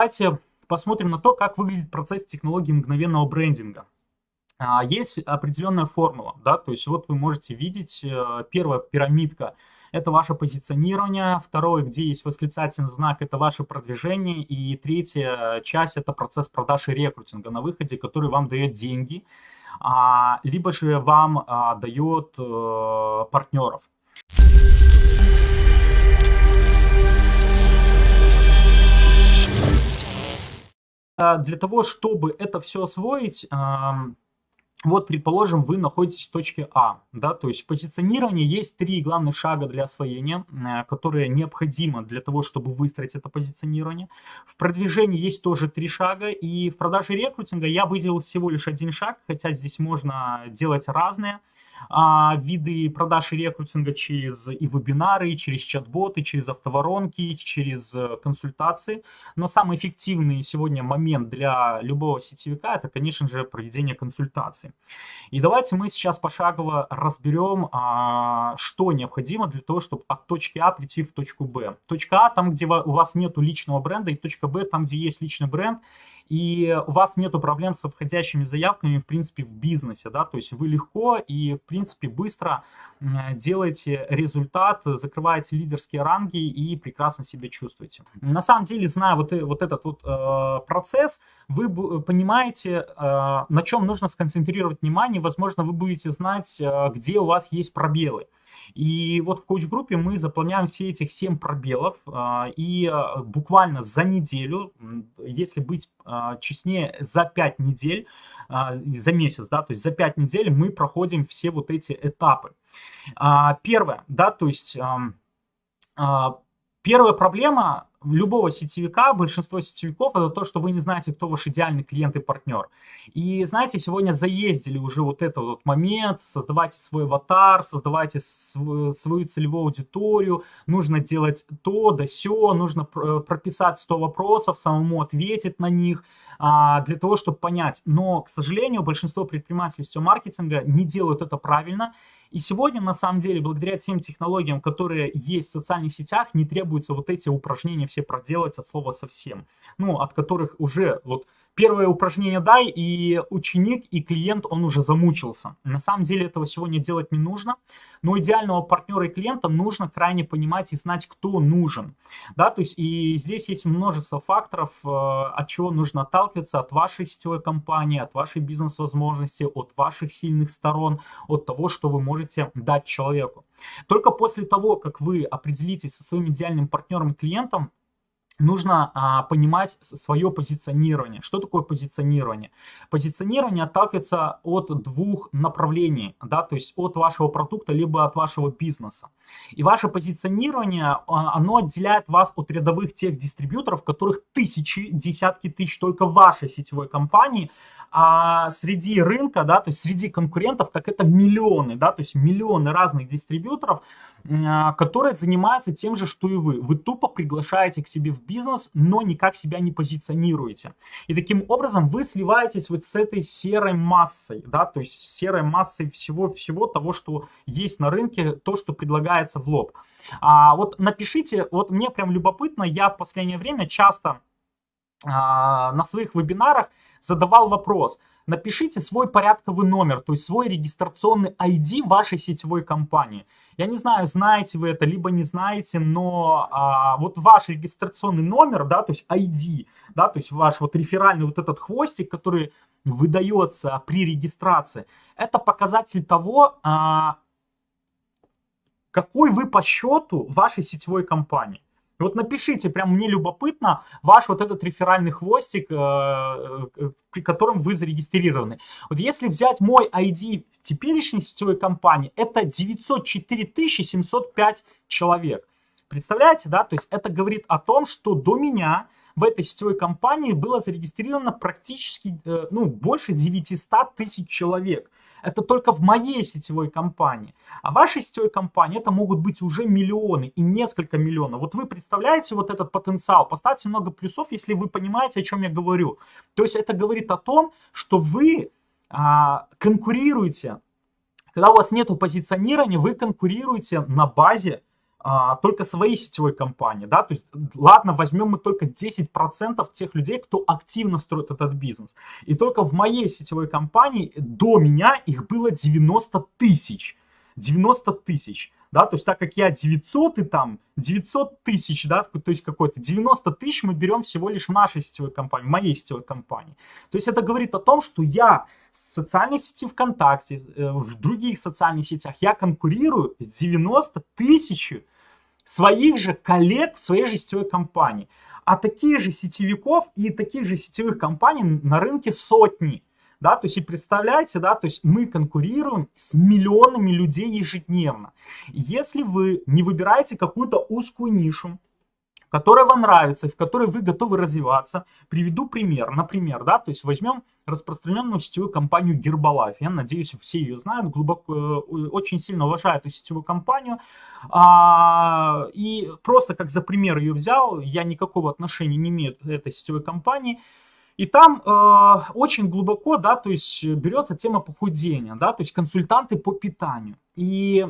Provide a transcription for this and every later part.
Давайте посмотрим на то, как выглядит процесс технологии мгновенного брендинга. А, есть определенная формула, да, то есть вот вы можете видеть, э, первая пирамидка – это ваше позиционирование, второе, где есть восклицательный знак, это ваше продвижение, и третья часть – это процесс продаж и рекрутинга на выходе, который вам дает деньги, а, либо же вам а, дает э, партнеров. Для того, чтобы это все освоить, вот, предположим, вы находитесь в точке А, да, то есть в позиционировании есть три главных шага для освоения, э, которые необходимы для того, чтобы выстроить это позиционирование. В продвижении есть тоже три шага, и в продаже рекрутинга я выделил всего лишь один шаг, хотя здесь можно делать разные а, виды продаж и рекрутинга через и вебинары, и через чат-боты, через автоворонки, через э, консультации. Но самый эффективный сегодня момент для любого сетевика это, конечно же, проведение консультаций. И давайте мы сейчас пошагово разберем, а, что необходимо для того, чтобы от точки А прийти в точку Б. Точка А там, где у вас нет личного бренда, и точка Б там, где есть личный бренд, и у вас нету проблем со входящими заявками, в принципе, в бизнесе, да, то есть вы легко и, в принципе, быстро делаете результат, закрываете лидерские ранги и прекрасно себя чувствуете. На самом деле, зная вот, вот этот вот э, процесс, вы понимаете, э, на чем нужно сконцентрировать внимание, возможно, вы будете знать, э, где у вас есть пробелы. И вот в коуч-группе мы заполняем все этих 7 пробелов, а, и а, буквально за неделю, если быть а, честнее, за 5 недель, за месяц, да, то есть за 5 недель мы проходим все вот эти этапы. Первое, да, то есть первая проблема любого сетевика, большинство сетевиков, это то, что вы не знаете, кто ваш идеальный клиент и партнер. И знаете, сегодня заездили уже вот этот вот момент, создавайте свой аватар, создавайте свою, свою целевую аудиторию, нужно делать то да сё, нужно прописать 100 вопросов, самому ответить на них, а, для того, чтобы понять. Но, к сожалению, большинство предпринимателей сетевого маркетинга не делают это правильно, и сегодня, на самом деле, благодаря тем технологиям, которые есть в социальных сетях, не требуется вот эти упражнения все проделать от слова совсем. Ну, от которых уже вот первое упражнение дай, и ученик, и клиент, он уже замучился. На самом деле этого сегодня делать не нужно, но идеального партнера и клиента нужно крайне понимать и знать, кто нужен. Да, то есть и здесь есть множество факторов, э, от чего нужно отталкиваться, от вашей сетевой компании, от вашей бизнес-возможности, от ваших сильных сторон, от того, что вы можете дать человеку. Только после того, как вы определитесь со своим идеальным партнером и клиентом, нужно а, понимать свое позиционирование. Что такое позиционирование? Позиционирование отталкивается от двух направлений, да, то есть от вашего продукта, либо от вашего бизнеса. И ваше позиционирование, а, оно отделяет вас от рядовых тех дистрибьюторов, которых тысячи, десятки тысяч только в вашей сетевой компании, а среди рынка, да, то есть среди конкурентов, так это миллионы, да, то есть миллионы разных дистрибьюторов, а, которые занимаются тем же, что и вы. Вы тупо приглашаете к себе в бизнес, но никак себя не позиционируете. И таким образом вы сливаетесь вот с этой серой массой, да, то есть серой массой всего-всего того, что есть на рынке, то, что предлагается в лоб. А вот напишите, вот мне прям любопытно, я в последнее время часто а, на своих вебинарах задавал вопрос. Напишите свой порядковый номер, то есть свой регистрационный ID вашей сетевой компании. Я не знаю, знаете вы это, либо не знаете, но а, вот ваш регистрационный номер, да, то есть ID, да, то есть ваш вот реферальный вот этот хвостик, который выдается при регистрации, это показатель того, а, какой вы по счету вашей сетевой компании. Вот напишите, прям мне любопытно, ваш вот этот реферальный хвостик, э, э, при котором вы зарегистрированы. Вот если взять мой ID в теперешней сетевой компании, это 904 705 человек. Представляете, да? То есть это говорит о том, что до меня в этой сетевой компании было зарегистрировано практически, э, ну, больше 900 тысяч человек. Это только в моей сетевой компании. А в вашей сетевой компании это могут быть уже миллионы и несколько миллионов. Вот вы представляете вот этот потенциал. Поставьте много плюсов, если вы понимаете, о чем я говорю. То есть это говорит о том, что вы а, конкурируете. Когда у вас нет позиционирования, вы конкурируете на базе а, только своей сетевой компании, да, то есть, ладно, возьмем мы только 10% тех людей, кто активно строит этот бизнес. И только в моей сетевой компании до меня их было 90 тысяч. 90 тысяч, да, то есть так как я 900 и там 900 тысяч, да, то есть какой-то 90 тысяч мы берем всего лишь в нашей сетевой компании, в моей сетевой компании. То есть это говорит о том, что я в социальной сети ВКонтакте, э, в других социальных сетях, я конкурирую с 90 тысяч своих же коллег в своей же сетевой компании. А таких же сетевиков и таких же сетевых компаний на рынке сотни. Да, то есть и представляете, да, то есть мы конкурируем с миллионами людей ежедневно. Если вы не выбираете какую-то узкую нишу, которая вам нравится, в которой вы готовы развиваться. Приведу пример. Например, да, то есть возьмем распространенную сетевую компанию Herbalife. Я надеюсь, все ее знают, глубоко, э, очень сильно уважают эту сетевую компанию. А, и просто как за пример ее взял, я никакого отношения не имею к этой сетевой компании. И там э, очень глубоко, да, то есть берется тема похудения, да, то есть консультанты по питанию. И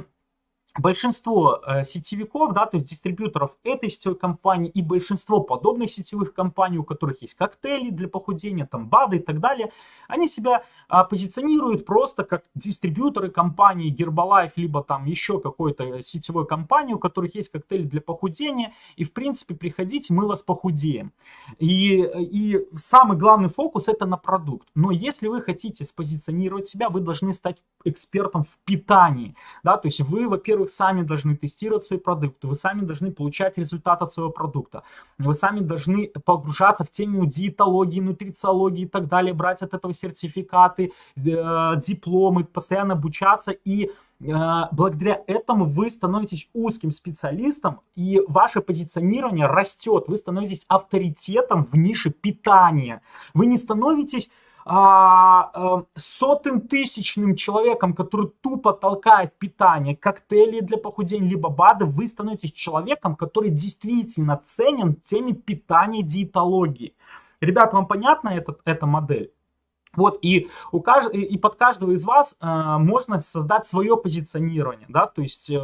большинство э, сетевиков, да, то есть дистрибьюторов этой сетевой компании и большинство подобных сетевых компаний, у которых есть коктейли для похудения, там БАДы и так далее, они себя а, позиционируют просто как дистрибьюторы компании Herbalife, либо там еще какой-то сетевой компании, у которых есть коктейли для похудения, и в принципе приходите, мы вас похудеем. И, и самый главный фокус это на продукт. Но если вы хотите спозиционировать себя, вы должны стать экспертом в питании, да, то есть вы, во-первых, во-первых, сами должны тестировать свои продукты, вы сами должны получать результат от своего продукта, вы сами должны погружаться в тему диетологии, нутрициологии и так далее, брать от этого сертификаты, э, дипломы, постоянно обучаться и э, благодаря этому вы становитесь узким специалистом, и ваше позиционирование растет. Вы становитесь авторитетом в нише питания. Вы не становитесь а, а, сотым тысячным человеком, который тупо толкает питание, коктейли для похудения, либо БАДы, вы становитесь человеком, который действительно ценен теме питания диетологии. Ребят, вам понятна эта, эта модель? Вот, и, у кажд... и под каждого из вас э, можно создать свое позиционирование, да, то есть э,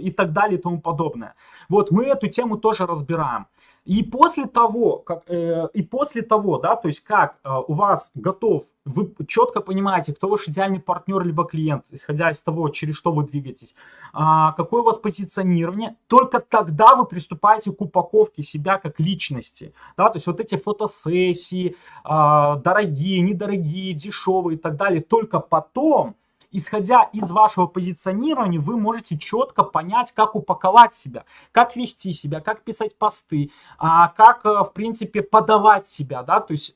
и так далее и тому подобное. Вот, мы эту тему тоже разбираем. И после того, как, э, и после того, да, то есть как э, у вас готов, вы четко понимаете, кто ваш идеальный партнер либо клиент, исходя из того, через что вы двигаетесь, э, какое у вас позиционирование, только тогда вы приступаете к упаковке себя как личности, да, то есть вот эти фотосессии, э, дорогие, недорогие, дешевые и так далее, только потом исходя из вашего позиционирования, вы можете четко понять, как упаковать себя, как вести себя, как писать посты, а, как, э, в принципе, подавать себя, да, то есть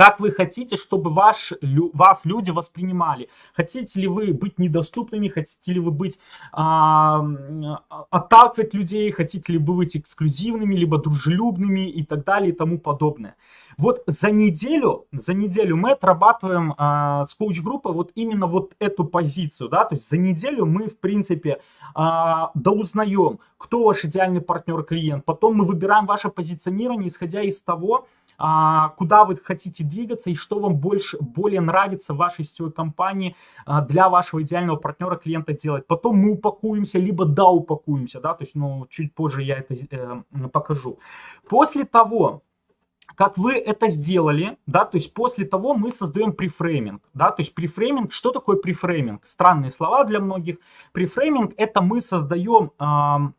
как вы хотите, чтобы ваш, вас люди воспринимали. Хотите ли вы быть недоступными, хотите ли вы быть, а, отталкивать людей, хотите ли вы быть эксклюзивными, либо дружелюбными и так далее и тому подобное. Вот за неделю, за неделю мы отрабатываем а, с коуч-группой вот именно вот эту позицию, да, то есть за неделю мы, в принципе, а, доузнаем, кто ваш идеальный партнер-клиент, потом мы выбираем ваше позиционирование, исходя из того, а, куда вы хотите двигаться и что вам больше, более нравится в вашей сетевой компании а, для вашего идеального партнера, клиента делать. Потом мы упакуемся, либо да, упакуемся, да, то есть, ну, чуть позже я это э, покажу. После того, как вы это сделали, да, то есть после того мы создаем префрейминг, да, то есть префрейминг, что такое префрейминг? Странные слова для многих. Префрейминг это мы создаем э,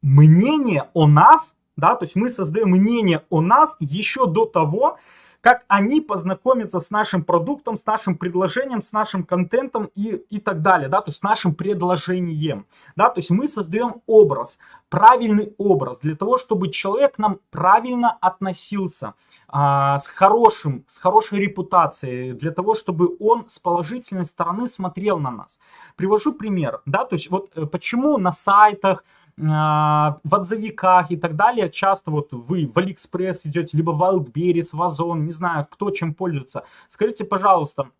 мнение о нас да, то есть мы создаем мнение о нас еще до того, как они познакомятся с нашим продуктом, с нашим предложением, с нашим контентом и, и так далее, да, то есть с нашим предложением, да, то есть мы создаем образ, правильный образ для того, чтобы человек к нам правильно относился, а, с хорошим, с хорошей репутацией, для того, чтобы он с положительной стороны смотрел на нас. Привожу пример, да, то есть вот э, почему на сайтах, в отзывиках и так далее, часто вот вы в Алиэкспресс идете, либо в Wildberries, в Озон, не знаю, кто чем пользуется. Скажите, пожалуйста,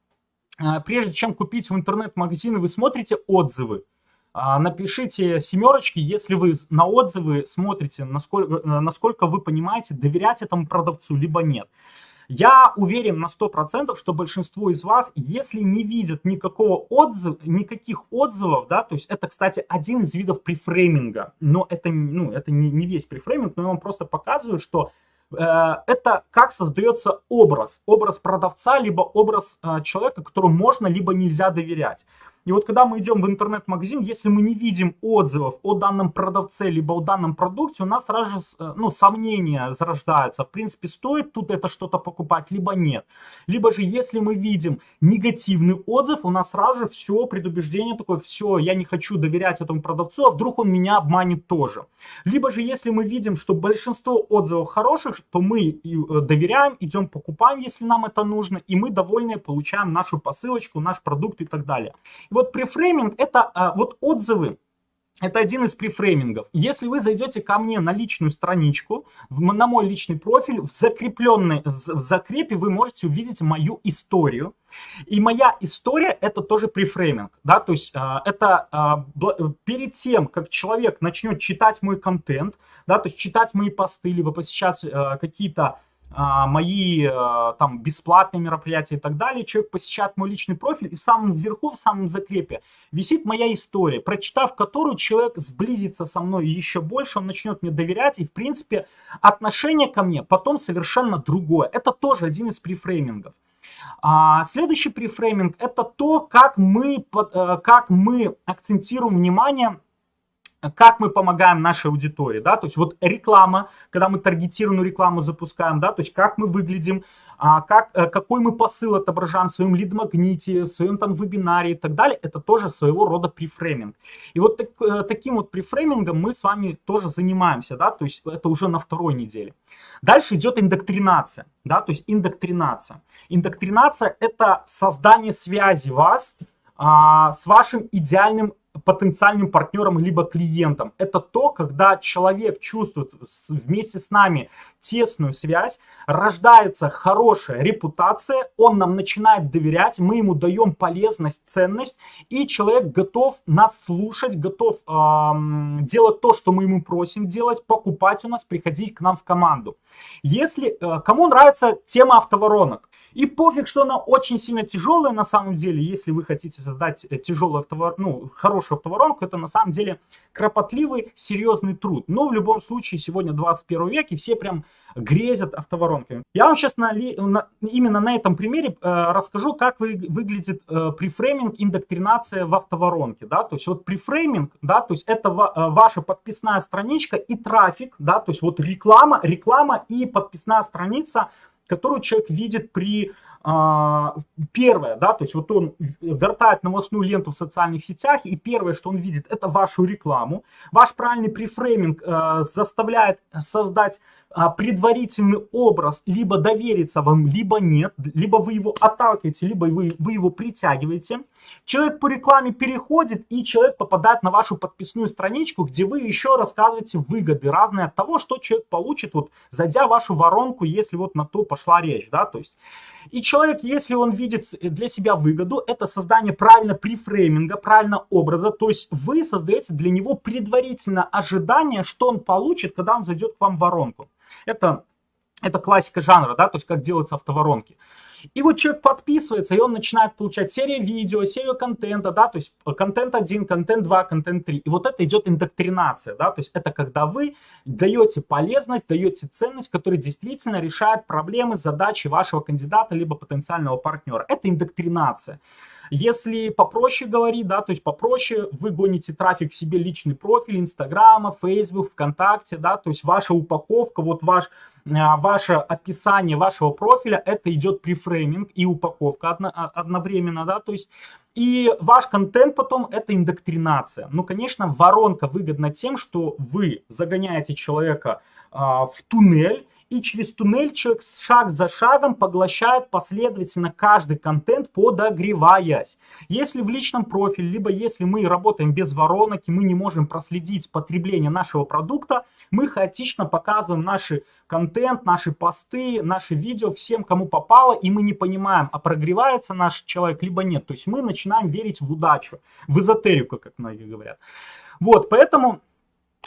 а, прежде чем купить в интернет-магазины, вы смотрите отзывы? А, напишите семерочки, если вы на отзывы смотрите, насколько, насколько вы понимаете, доверять этому продавцу, либо нет. Я уверен на 100%, что большинство из вас, если не видят никакого отзыва, никаких отзывов, да, то есть это, кстати, один из видов префрейминга, но это, ну, это не, не весь префрейминг, но я вам просто показываю, что э, это как создается образ, образ продавца, либо образ э, человека, которому можно, либо нельзя доверять. И вот когда мы идем в интернет-магазин, если мы не видим отзывов о данном продавце, либо о данном продукте, у нас сразу же э, ну, сомнения зарождаются. В принципе, стоит тут это что-то покупать, либо нет. Либо же, если мы видим негативный отзыв, у нас сразу же все, предубеждение такое, все, я не хочу доверять этому продавцу, а вдруг он меня обманет тоже. Либо же, если мы видим, что большинство отзывов хороших, то мы э, доверяем, идем покупаем, если нам это нужно, и мы довольны, получаем нашу посылочку, наш продукт и так далее вот префрейминг это а, вот отзывы. Это один из префреймингов. Если вы зайдете ко мне на личную страничку, на мой личный профиль, в закрепленной, в закрепе вы можете увидеть мою историю. И моя история это тоже префрейминг, да, то есть э, это э, перед тем, как человек начнет читать мой контент, да, то есть читать мои посты, либо э, какие-то а, мои а, там бесплатные мероприятия и так далее, человек посещает мой личный профиль, и в самом верху, в самом закрепе висит моя история, прочитав которую человек сблизится со мной еще больше, он начнет мне доверять, и в принципе отношение ко мне потом совершенно другое. Это тоже один из префреймингов. А, следующий префрейминг это то, как мы, э, как мы акцентируем внимание как мы помогаем нашей аудитории, да, то есть вот реклама, когда мы таргетированную рекламу запускаем, да, то есть как мы выглядим, а, как, э, какой мы посыл отображаем в своем лид-магните, в своем там вебинаре и так далее, это тоже своего рода префрейминг. И вот так, э, таким вот префреймингом мы с вами тоже занимаемся, да, то есть это уже на второй неделе. Дальше идет индоктринация, да, то есть индоктринация. Индоктринация это создание связи вас а, с вашим идеальным потенциальным партнером либо клиентом. Это то, когда человек чувствует вместе с нами тесную связь, рождается хорошая репутация, он нам начинает доверять, мы ему даем полезность, ценность, и человек готов нас слушать, готов эм, делать то, что мы ему просим делать, покупать у нас, приходить к нам в команду. Если э, кому нравится тема автоворонок, и пофиг, что она очень сильно тяжелая на самом деле, если вы хотите создать э, тяжелую автовор... ну, хорошую автоворонку, это на самом деле кропотливый, серьезный труд. Но в любом случае сегодня 21 век, и все прям грезят автоворонками. Я вам сейчас на, на, именно на этом примере э, расскажу, как вы, выглядит э, префрейминг, индоктринация в автоворонке. Да? То есть вот префрейминг, да, то есть это ва, э, ваша подписная страничка и трафик, да, то есть вот реклама, реклама и подписная страница – которую человек видит при а, первое, да, то есть вот он вертает новостную ленту в социальных сетях, и первое, что он видит, это вашу рекламу. Ваш правильный префрейминг э, заставляет создать а, предварительный образ, либо довериться вам, либо нет, либо вы его отталкиваете, либо вы, вы его притягиваете. Человек по рекламе переходит, и человек попадает на вашу подписную страничку, где вы еще рассказываете выгоды разные от того, что человек получит, вот зайдя в вашу воронку, если вот на то пошла речь, да, то есть. И человек, если он видит для себя выгоду, это создание правильно префрейминга, правильно образа, то есть вы создаете для него предварительно ожидание, что он получит, когда он зайдет к вам в воронку. Это, это классика жанра, да, то есть как делаются автоворонки. И вот человек подписывается, и он начинает получать серию видео, серию контента, да, то есть контент 1, контент 2, контент 3. И вот это идет индоктринация, да, то есть это когда вы даете полезность, даете ценность, которая действительно решает проблемы, задачи вашего кандидата, либо потенциального партнера. Это индоктринация. Если попроще говорить, да, то есть попроще, вы гоните трафик себе личный профиль Инстаграма, Фейсбук, ВКонтакте, да, то есть ваша упаковка, вот ваш, а, ваше описание вашего профиля, это идет префрейминг и упаковка одно, а, одновременно, да, то есть и ваш контент потом это индоктринация. Ну, конечно, воронка выгодна тем, что вы загоняете человека а, в туннель, и через туннель человек шаг за шагом поглощает последовательно каждый контент, подогреваясь. Если в личном профиле, либо если мы работаем без воронок и мы не можем проследить потребление нашего продукта, мы хаотично показываем наш контент, наши посты, наши видео всем, кому попало, и мы не понимаем, а прогревается наш человек, либо нет. То есть мы начинаем верить в удачу, в эзотерику, как многие говорят. Вот, поэтому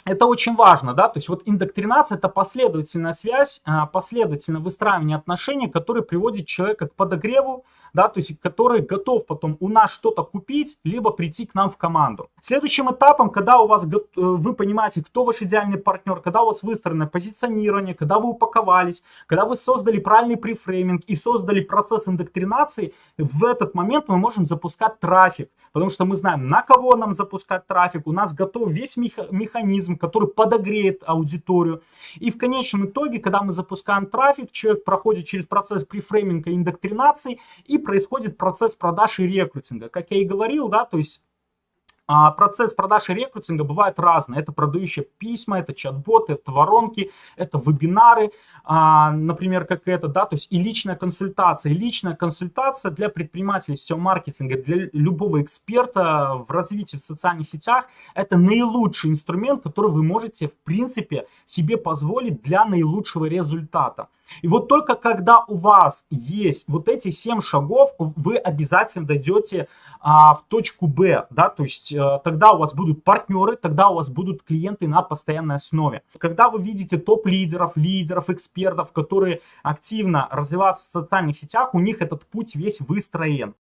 это очень важно, да, то есть вот индоктринация это последовательная связь, а, последовательное выстраивание отношений, которое приводит человека к подогреву, да, то есть который готов потом у нас что-то купить, либо прийти к нам в команду. Следующим этапом, когда у вас э, вы понимаете, кто ваш идеальный партнер, когда у вас выстроено позиционирование, когда вы упаковались, когда вы создали правильный префрейминг и создали процесс индоктринации, в этот момент мы можем запускать трафик, потому что мы знаем, на кого нам запускать трафик, у нас готов весь механизм, который подогреет аудиторию. И в конечном итоге, когда мы запускаем трафик, человек проходит через процесс префрейминга и индоктринации и происходит процесс продаж и рекрутинга. Как я и говорил, да, то есть а, процесс продаж и рекрутинга бывает разный. Это продающие письма, это чат-боты, это воронки, это вебинары, а, например, как это, да, то есть и личная консультация. И личная консультация для предпринимателей сетевого маркетинга, для любого эксперта в развитии в социальных сетях, это наилучший инструмент, который вы можете, в принципе, себе позволить для наилучшего результата. И вот только когда у вас есть вот эти 7 шагов, вы обязательно дойдете а, в точку Б, да, то есть а, тогда у вас будут партнеры, тогда у вас будут клиенты на постоянной основе. Когда вы видите топ-лидеров, лидеров, экспертов, которые активно развиваются в социальных сетях, у них этот путь весь выстроен.